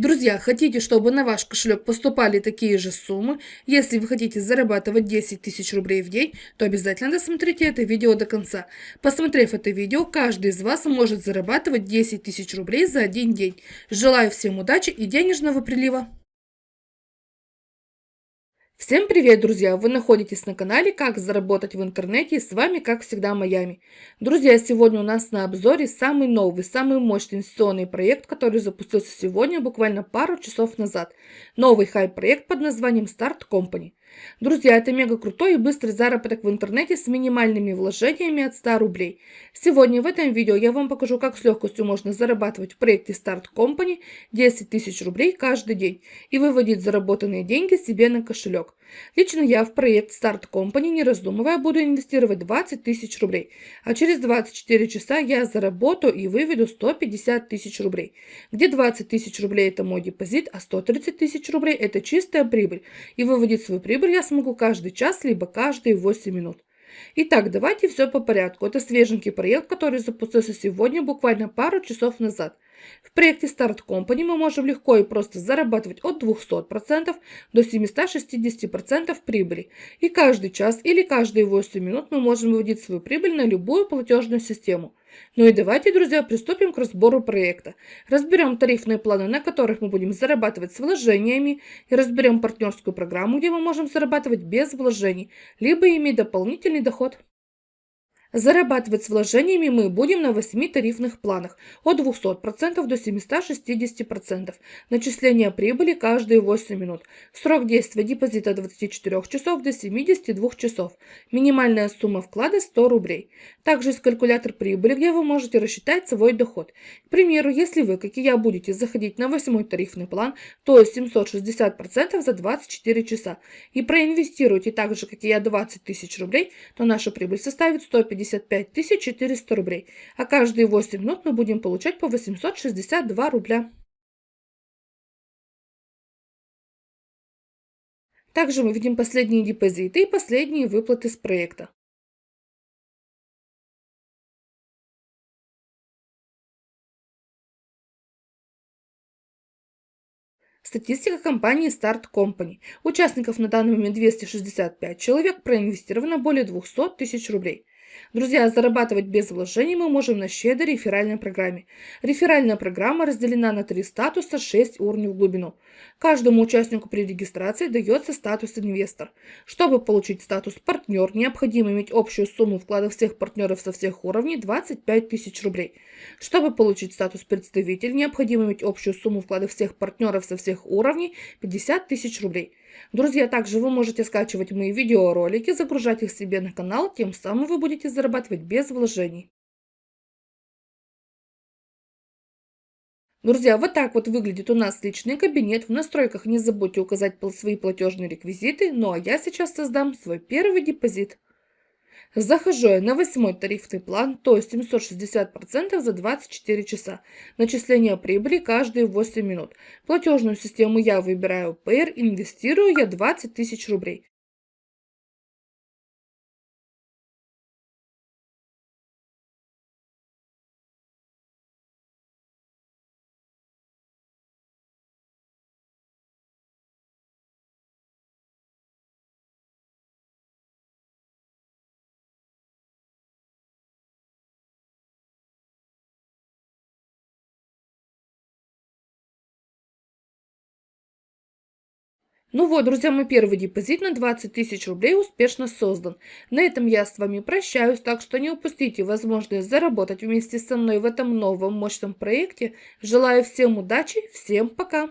Друзья, хотите, чтобы на ваш кошелек поступали такие же суммы? Если вы хотите зарабатывать 10 тысяч рублей в день, то обязательно досмотрите это видео до конца. Посмотрев это видео, каждый из вас может зарабатывать 10 тысяч рублей за один день. Желаю всем удачи и денежного прилива! Всем привет, друзья! Вы находитесь на канале «Как заработать в интернете» и с вами, как всегда, Майами. Друзья, сегодня у нас на обзоре самый новый, самый мощный инвестиционный проект, который запустился сегодня, буквально пару часов назад. Новый хайп-проект под названием Start Company. Друзья, это мега крутой и быстрый заработок в интернете с минимальными вложениями от 100 рублей. Сегодня в этом видео я вам покажу, как с легкостью можно зарабатывать в проекте Start Company 10 тысяч рублей каждый день и выводить заработанные деньги себе на кошелек. Лично я в проект Start Company, не раздумывая, буду инвестировать 20 тысяч рублей, а через 24 часа я заработаю и выведу 150 тысяч рублей, где 20 тысяч рублей это мой депозит, а 130 тысяч рублей это чистая прибыль, и выводить свою прибыль я смогу каждый час, либо каждые 8 минут. Итак, давайте все по порядку. Это свеженький проект, который запустился сегодня, буквально пару часов назад – в проекте Start Company мы можем легко и просто зарабатывать от 200% до 760% прибыли. И каждый час или каждые 8 минут мы можем выводить свою прибыль на любую платежную систему. Ну и давайте, друзья, приступим к разбору проекта. Разберем тарифные планы, на которых мы будем зарабатывать с вложениями, и разберем партнерскую программу, где мы можем зарабатывать без вложений, либо иметь дополнительный доход. Зарабатывать с вложениями мы будем на 8 тарифных планах от 200% до 760%. Начисление прибыли каждые 8 минут. Срок действия депозита от 24 часов до 72 часов. Минимальная сумма вклада 100 рублей. Также есть калькулятор прибыли, где вы можете рассчитать свой доход. К примеру, если вы, как и я, будете заходить на 8 тарифный план, то есть 760% за 24 часа, и проинвестируете так же, как и я, 20 тысяч рублей, то наша прибыль составит 150 55 400 рублей, а каждые 8 минут мы будем получать по 862 рубля. Также мы видим последние депозиты и последние выплаты с проекта. Статистика компании Start Company. Участников на данный момент 265 человек, проинвестировано более 200 тысяч рублей. Друзья, зарабатывать без вложений мы можем на щедрой реферальной программе. Реферальная программа разделена на три статуса, 6 уровней в глубину. Каждому участнику при регистрации дается статус инвестор. Чтобы получить статус партнер, необходимо иметь общую сумму вкладов всех партнеров со всех уровней 25 тысяч рублей. Чтобы получить статус представитель, необходимо иметь общую сумму вкладов всех партнеров со всех уровней 50 тысяч рублей. Друзья, также вы можете скачивать мои видеоролики, загружать их себе на канал, тем самым вы будете зарабатывать без вложений. Друзья, вот так вот выглядит у нас личный кабинет. В настройках не забудьте указать свои платежные реквизиты. Ну а я сейчас создам свой первый депозит. Захожу я на восьмой тарифный план, то есть 760% за 24 часа. Начисление прибыли каждые 8 минут. Платежную систему я выбираю Payer, инвестирую я 20 тысяч рублей. Ну вот, друзья, мой первый депозит на 20 тысяч рублей успешно создан. На этом я с вами прощаюсь, так что не упустите возможность заработать вместе со мной в этом новом мощном проекте. Желаю всем удачи, всем пока!